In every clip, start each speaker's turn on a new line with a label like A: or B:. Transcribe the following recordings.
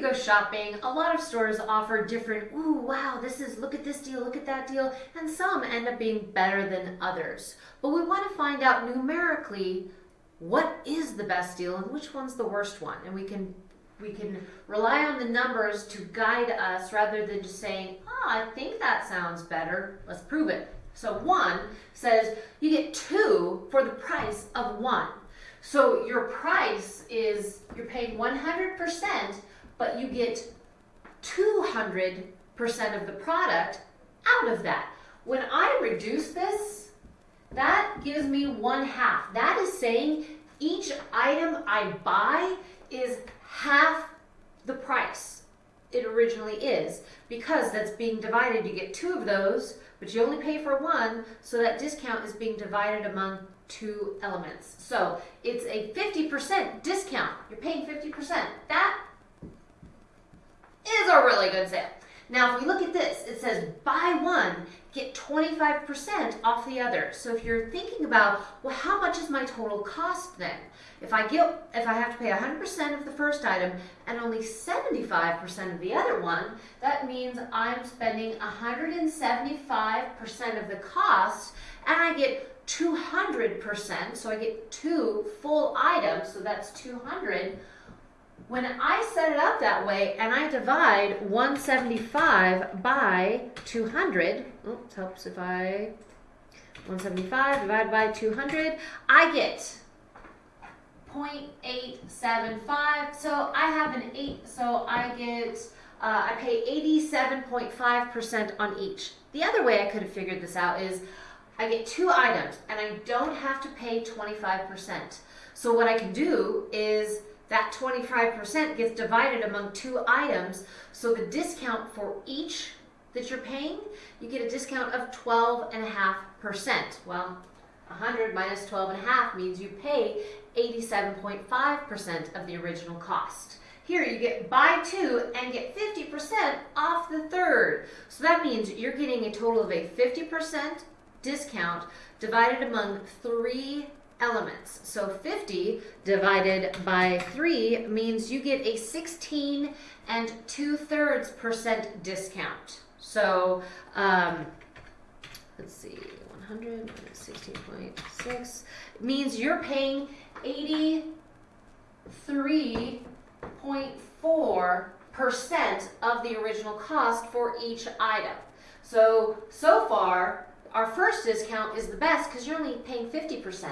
A: go shopping, a lot of stores offer different, ooh, wow, this is, look at this deal, look at that deal, and some end up being better than others. But we want to find out numerically what is the best deal and which one's the worst one. And we can we can rely on the numbers to guide us rather than just saying, oh, I think that sounds better. Let's prove it. So one says you get two for the price of one. So your price is, you're paying 100%, but you get 200% of the product out of that. When I reduce this, that gives me one half. That is saying each item I buy is half the price it originally is because that's being divided. You get two of those, but you only pay for one, so that discount is being divided among two elements. So it's a 50% discount. You're paying 50%. That good sale. Now, if we look at this, it says buy one, get 25% off the other. So if you're thinking about, well, how much is my total cost then? If I get, if I have to pay 100% of the first item and only 75% of the other one, that means I'm spending 175% of the cost and I get 200%, so I get two full items, so that's 200 when I set it up that way and I divide 175 by 200, oops, helps if I, 175 divided by 200, I get 0.875. So I have an 8, so I get, uh, I pay 87.5% on each. The other way I could have figured this out is I get two items and I don't have to pay 25%. So what I can do is that 25% gets divided among two items. So the discount for each that you're paying, you get a discount of 12.5%. Well, 100 minus 12.5 means you pay 87.5% of the original cost. Here you get buy two and get 50% off the third. So that means you're getting a total of a 50% discount divided among three elements. So 50 divided by 3 means you get a 16 and 2 thirds percent discount. So um, let's see, 100 minus 16.6 means you're paying 83.4 percent of the original cost for each item. So, so far, our first discount is the best because you're only paying 50%.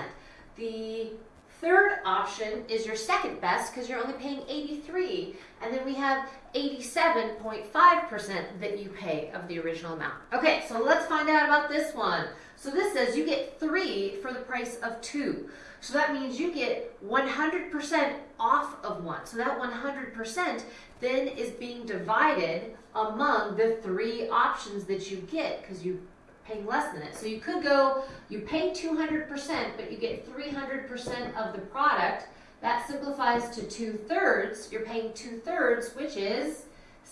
A: The third option is your second best because you're only paying 83 and then we have 87.5% that you pay of the original amount. Okay, so let's find out about this one. So this says you get three for the price of two. So that means you get 100% off of one. So that 100% then is being divided among the three options that you get because you paying less than it. So you could go, you pay 200%, but you get 300% of the product. That simplifies to two thirds. You're paying two thirds, which is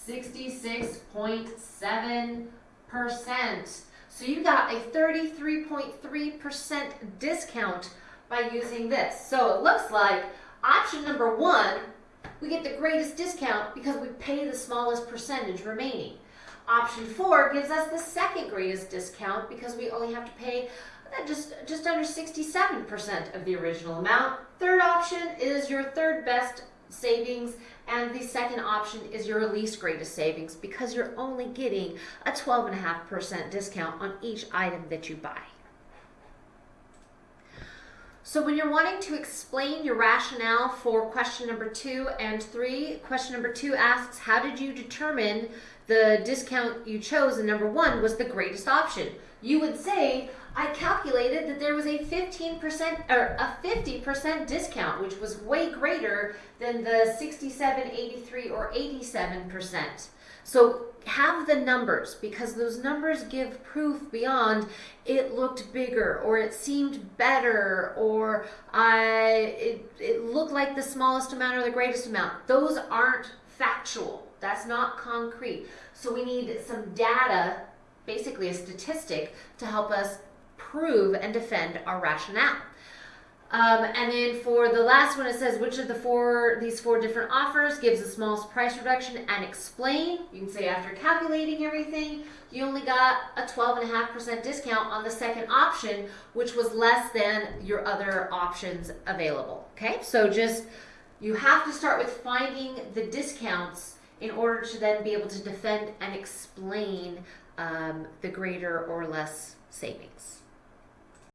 A: 66.7%. So you got a 33.3% discount by using this. So it looks like option number one, we get the greatest discount because we pay the smallest percentage remaining. Option four gives us the second greatest discount because we only have to pay uh, just, just under 67% of the original amount. Third option is your third best savings and the second option is your least greatest savings because you're only getting a 12.5% discount on each item that you buy. So when you're wanting to explain your rationale for question number two and three, question number two asks, how did you determine the discount you chose and number one was the greatest option. You would say, I calculated that there was a 15% or a 50% discount, which was way greater than the 67, 83, or 87%. So have the numbers because those numbers give proof beyond it looked bigger or it seemed better or I it, it looked like the smallest amount or the greatest amount. Those aren't factual. That's not concrete. So we need some data, basically a statistic, to help us prove and defend our rationale. Um, and then for the last one, it says which of the four these four different offers gives the smallest price reduction and explain. You can say after calculating everything, you only got a 12.5% discount on the second option, which was less than your other options available. Okay, so just you have to start with finding the discounts in order to then be able to defend and explain um, the greater or less savings.